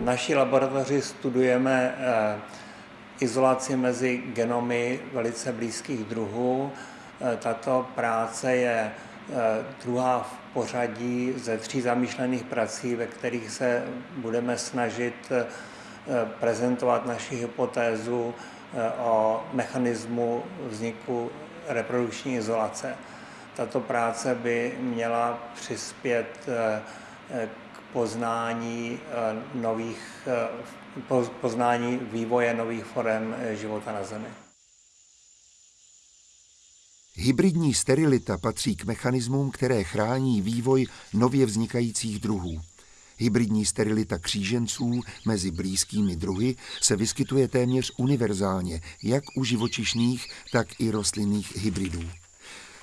naší laboratoři studujeme izolaci mezi genomy velice blízkých druhů. Tato práce je druhá v pořadí ze tří zamýšlených prací, ve kterých se budeme snažit prezentovat naši hypotézu o mechanismu vzniku reprodukční izolace. Tato práce by měla přispět poznání nových, poznání vývoje nových forem života na Zemi. Hybridní sterilita patří k mechanismům, které chrání vývoj nově vznikajících druhů. Hybridní sterilita kříženců mezi blízkými druhy se vyskytuje téměř univerzálně, jak u živočišných, tak i rostlinných hybridů.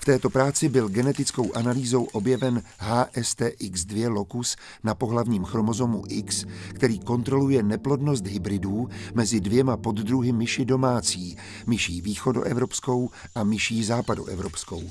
V této práci byl genetickou analýzou objeven HSTX2 lokus na pohlavním chromozomu X, který kontroluje neplodnost hybridů mezi dvěma poddruhy myši domácí, myší východoevropskou a myší západoevropskou.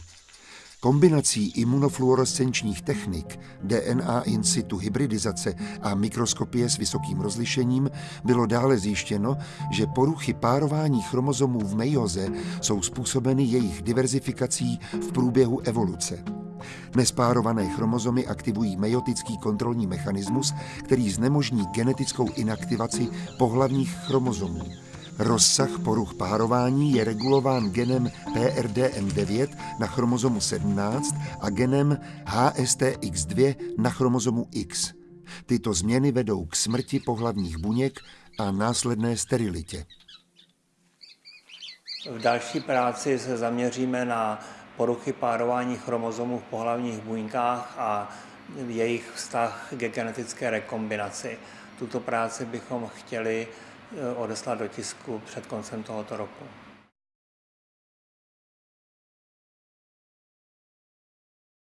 Kombinací imunofluorescenčních technik, DNA in situ hybridizace a mikroskopie s vysokým rozlišením bylo dále zjištěno, že poruchy párování chromozomů v mejoze jsou způsobeny jejich diverzifikací v průběhu evoluce. Nespárované chromozomy aktivují mejotický kontrolní mechanismus, který znemožní genetickou inaktivaci pohlavních chromozomů. Rozsah poruch párování je regulován genem PRDM9 na chromozomu 17 a genem HSTX2 na chromozomu X. Tyto změny vedou k smrti pohlavních buněk a následné sterilitě. V další práci se zaměříme na poruchy párování chromozomů v pohlavních buňkách a jejich vztah ke genetické rekombinaci. Tuto práci bychom chtěli odeslat do tisku před koncem tohoto roku.